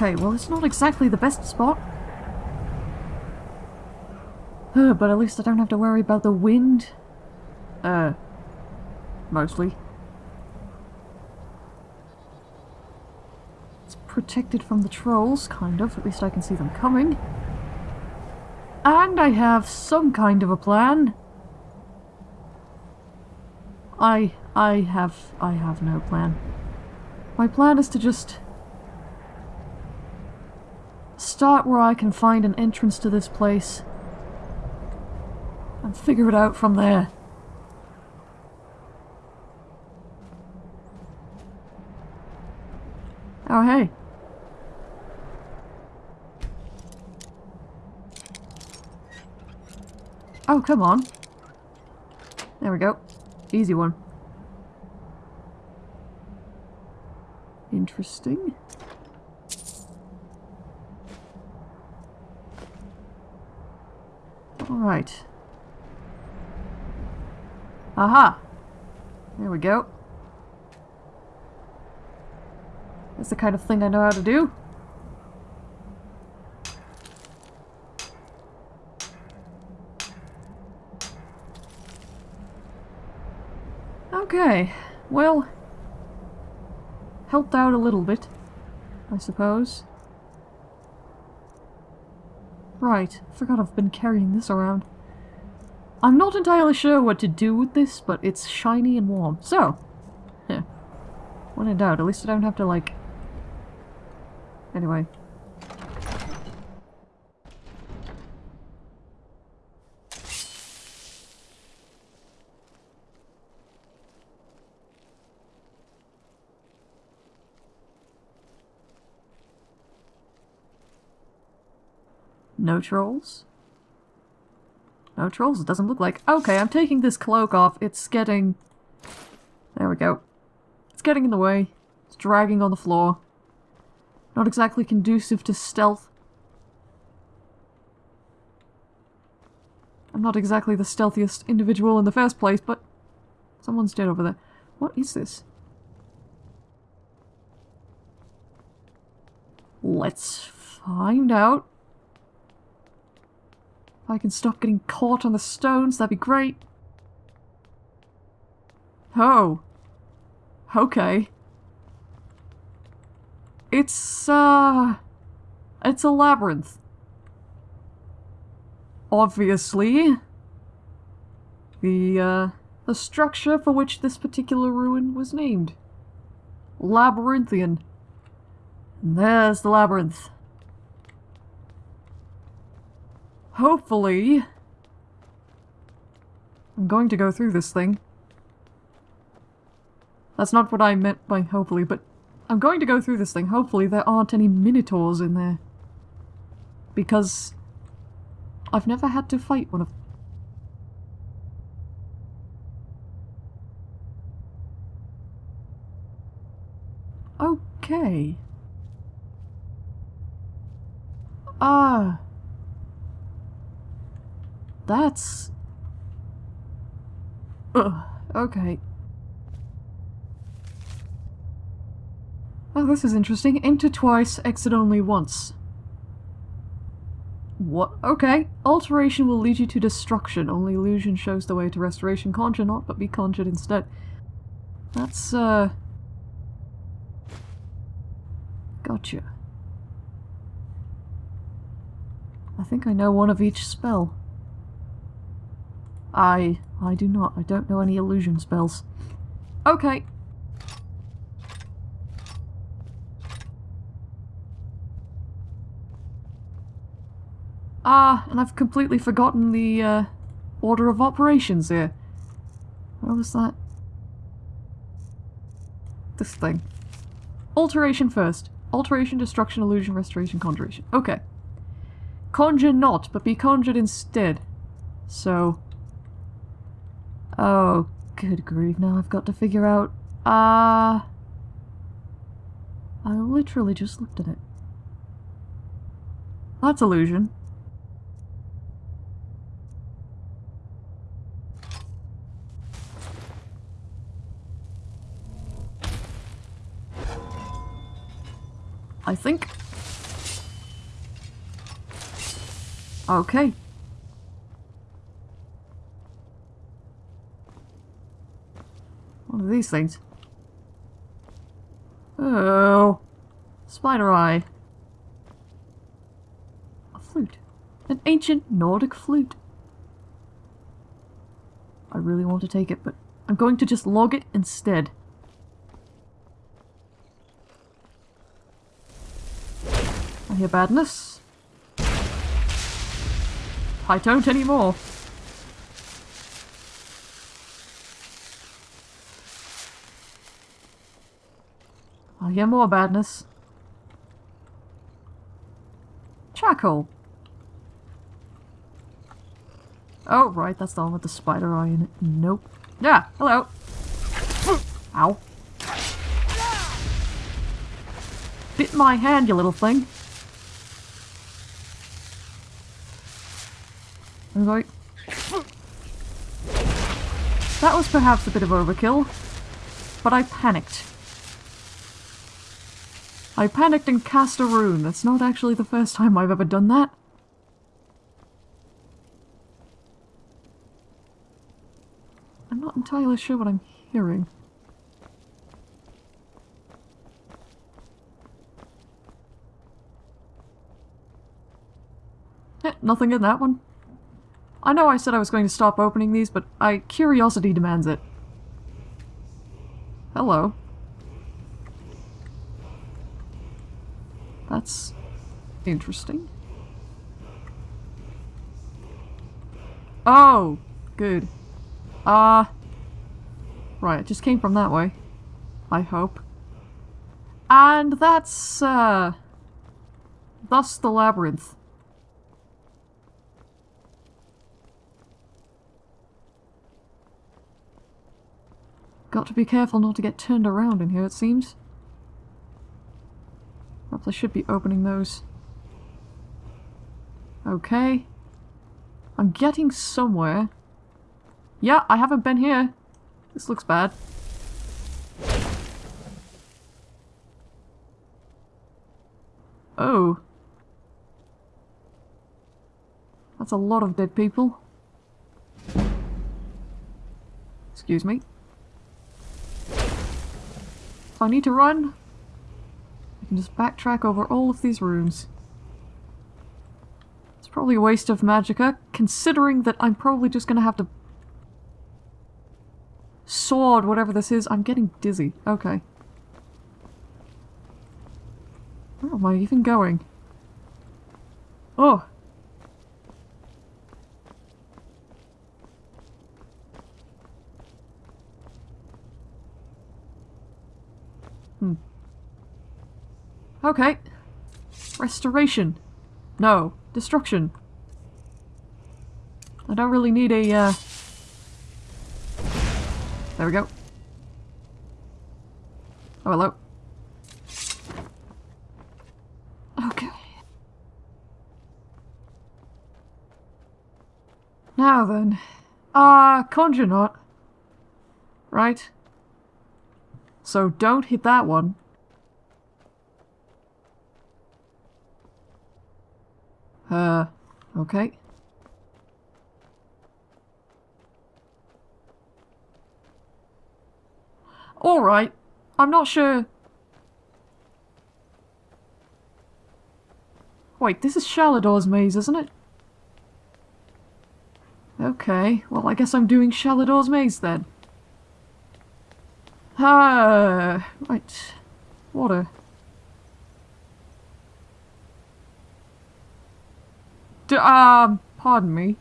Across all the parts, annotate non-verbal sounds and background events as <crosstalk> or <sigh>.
Okay, well it's not exactly the best spot. But at least I don't have to worry about the wind. Uh, mostly. It's protected from the trolls, kind of. At least I can see them coming. And I have some kind of a plan. I... I have... I have no plan. My plan is to just... Start where I can find an entrance to this place. And figure it out from there. Oh, hey. Oh, come on. There we go. Easy one. Interesting. Alright. Aha! There we go. That's the kind of thing I know how to do. Okay, well, helped out a little bit, I suppose. Right, forgot I've been carrying this around. I'm not entirely sure what to do with this, but it's shiny and warm. So, yeah. When in doubt, at least I don't have to, like... Anyway. No trolls? No trolls, it doesn't look like. Okay, I'm taking this cloak off. It's getting... There we go. It's getting in the way. It's dragging on the floor. Not exactly conducive to stealth. I'm not exactly the stealthiest individual in the first place, but someone's dead over there. What is this? Let's find out. If I can stop getting caught on the stones, that'd be great. Oh. Okay. It's, uh... It's a labyrinth. Obviously. The, uh... The structure for which this particular ruin was named. Labyrinthian. And there's the labyrinth. Hopefully... I'm going to go through this thing. That's not what I meant by hopefully, but I'm going to go through this thing. Hopefully there aren't any minotaurs in there. Because I've never had to fight one of them. Okay. Ah. That's... Ugh, okay. Oh, this is interesting. Enter twice, exit only once. What? Okay. Alteration will lead you to destruction. Only illusion shows the way to restoration. Conjure not, but be conjured instead. That's, uh... Gotcha. I think I know one of each spell. I... I do not. I don't know any illusion spells. Okay. Ah, and I've completely forgotten the, uh, order of operations here. What was that? This thing. Alteration first. Alteration, destruction, illusion, restoration, conjuration. Okay. Conjure not, but be conjured instead. So, Oh, good grief, now I've got to figure out... Ah... Uh, I literally just looked at it. That's illusion. I think. Okay. These things? Oh. Spider eye. A flute. An ancient Nordic flute. I really want to take it, but I'm going to just log it instead. I hear badness. I don't anymore. I hear more badness. Charcoal. Oh, right, that's the one with the spider eye in it. Nope. Yeah, hello. Ow. Bit my hand, you little thing. Right. That was perhaps a bit of overkill, but I panicked. I panicked and cast a rune. That's not actually the first time I've ever done that. I'm not entirely sure what I'm hearing. Eh, nothing in that one. I know I said I was going to stop opening these, but I curiosity demands it. Hello. That's interesting. Oh, good. Ah. Uh, right, it just came from that way. I hope. And that's, uh... Thus the labyrinth. Got to be careful not to get turned around in here, it seems. Perhaps I should be opening those. Okay. I'm getting somewhere. Yeah, I haven't been here. This looks bad. Oh. That's a lot of dead people. Excuse me. If I need to run, Can just backtrack over all of these rooms. It's probably a waste of magicka, considering that I'm probably just gonna have to sword whatever this is. I'm getting dizzy. Okay. Where am I even going? Oh! Okay. Restoration. No. Destruction. I don't really need a, uh... There we go. Oh, hello. Okay. Now then. Ah, uh, conjure not. Right? So don't hit that one. Uh, okay. Alright. I'm not sure... Wait, this is Shalidor's maze, isn't it? Okay, well I guess I'm doing Shalidor's maze then. Ah, right. Water. D um, pardon me.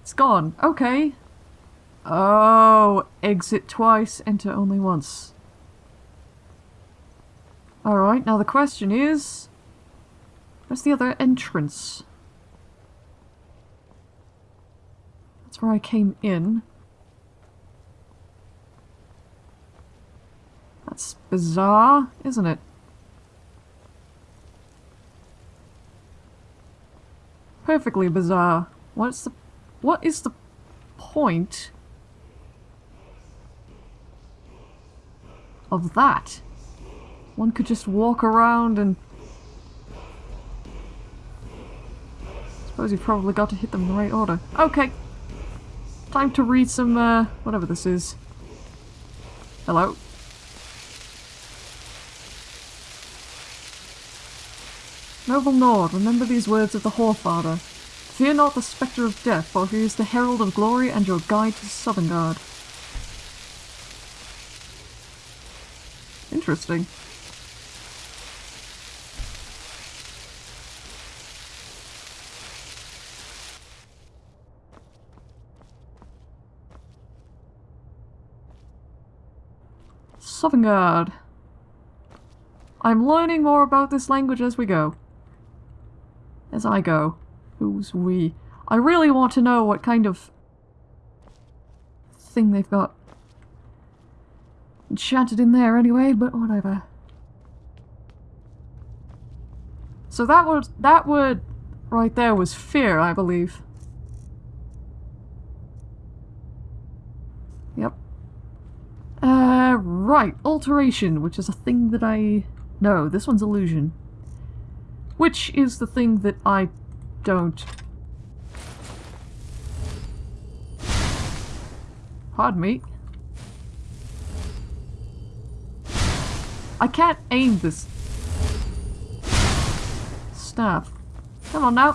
It's gone. Okay. Oh, exit twice, enter only once. Alright, now the question is... Where's the other entrance? That's where I came in. That's bizarre, isn't it? Perfectly bizarre. What's the... What is the point of that? One could just walk around and... Suppose you've probably got to hit them in the right order. Okay. Time to read some, uh, whatever this is. Hello? Noble Nord, remember these words of the Whorefather. Fear not the spectre of death, for he is the herald of glory and your guide to Sovngarde. Interesting. Sovngarde. I'm learning more about this language as we go. As I go. Who's we? I really want to know what kind of thing they've got enchanted in there anyway, but whatever. So that was that word right there was fear, I believe. Yep. Uh, right. Alteration, which is a thing that I... No, this one's illusion. Which is the thing that I don't... Pardon me. I can't aim this staff. Come on now.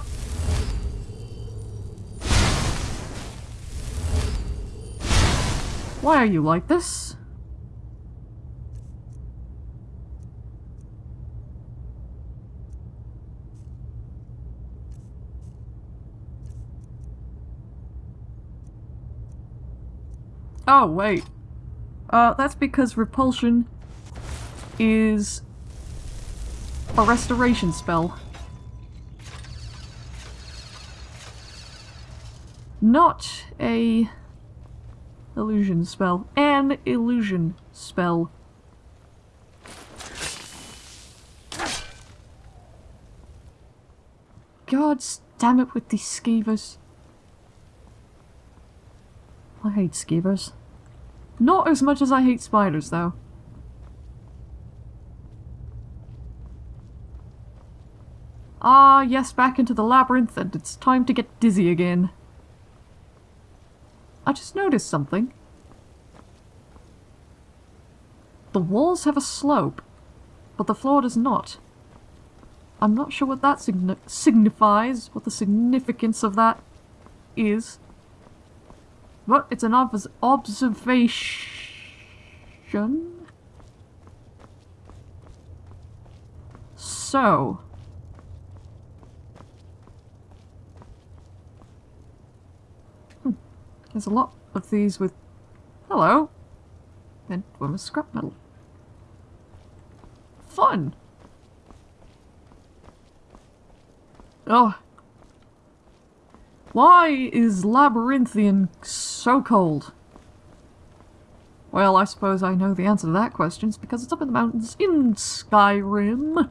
Why are you like this? Oh, wait. Uh, that's because repulsion is a restoration spell. Not a illusion spell. An illusion spell. God damn it with these skeevers. I hate skeevers. Not as much as I hate spiders, though. Ah, yes, back into the labyrinth, and it's time to get dizzy again. I just noticed something. The walls have a slope, but the floor does not. I'm not sure what that signi signifies, what the significance of that is. But it's an obs observation. So. Hmm. There's a lot of these with... Hello. And women's scrap metal. Fun. Oh, why is Labyrinthian so cold? Well, I suppose I know the answer to that question. It's because it's up in the mountains in Skyrim.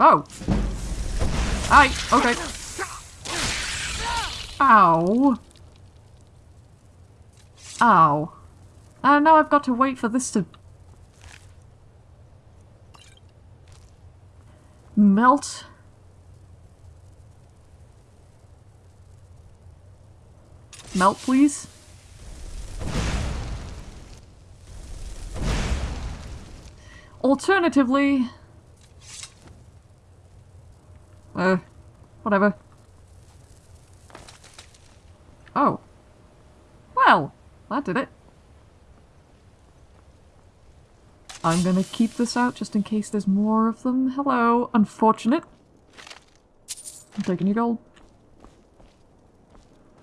Oh. Hi. Okay. Ow. Ow. And now I've got to wait for this to melt. Melt, please. Alternatively... Uh, whatever. Oh. Well, that did it. I'm gonna keep this out just in case there's more of them. Hello, unfortunate. I'm taking your gold.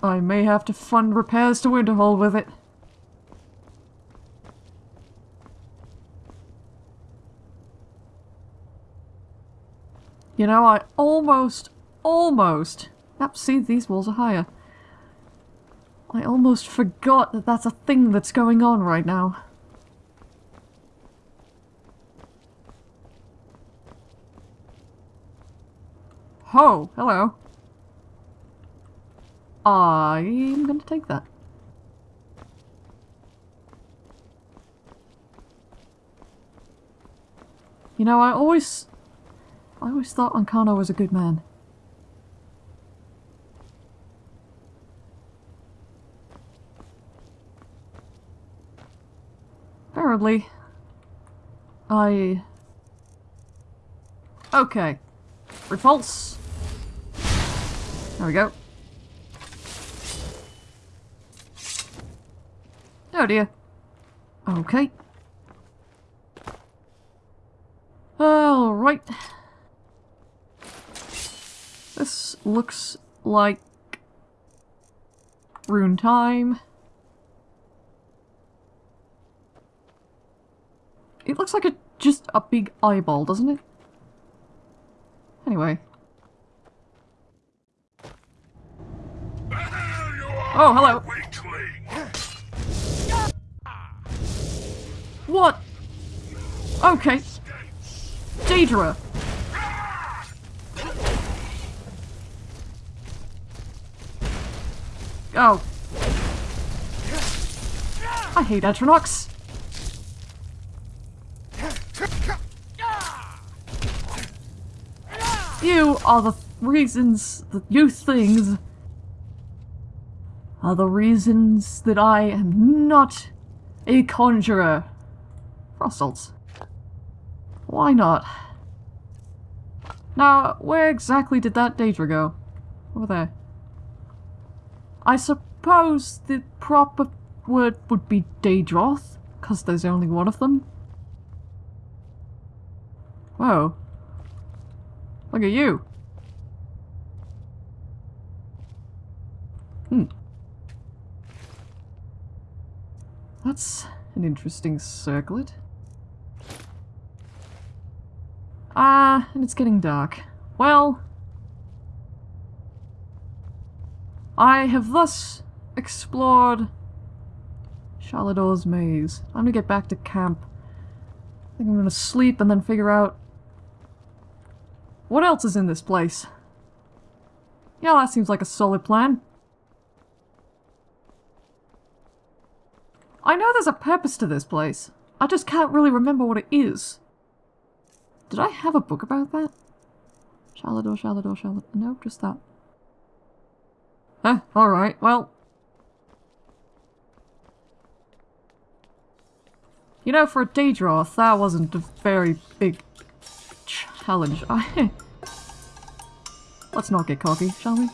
I may have to fund repairs to Winterhold with it. You know, I almost, almost... Yep, see, these walls are higher. I almost forgot that that's a thing that's going on right now. Oh, hello. I'm gonna take that. You know, I always... I always thought Ancano was a good man. Apparently, I... Okay. Repulse. There we go. Oh dear. Okay. Alright. This looks like rune time. It looks like a just a big eyeball, doesn't it? Anyway. Oh, hello. What? Okay. Daedra. Oh. I hate Atronachs. You are the reasons that you things are the reasons that I am not a conjurer. Frostals. Why not? Now, where exactly did that Daedra go? Over there. I suppose the proper word would be Daedroth, because there's only one of them. Whoa. Look at you. Hmm. That's an interesting circlet. Ah, and it's getting dark. Well... I have thus explored Shalidor's maze. I'm gonna get back to camp. I think I'm gonna sleep and then figure out what else is in this place? Yeah, that seems like a solid plan. I know there's a purpose to this place. I just can't really remember what it is. Did I have a book about that? Shalidor, Shalidor, Shalidor. No, just that. Huh, alright, well. You know, for a Daedroth, that wasn't a very big challenge. <laughs> Let's not get cocky, shall we?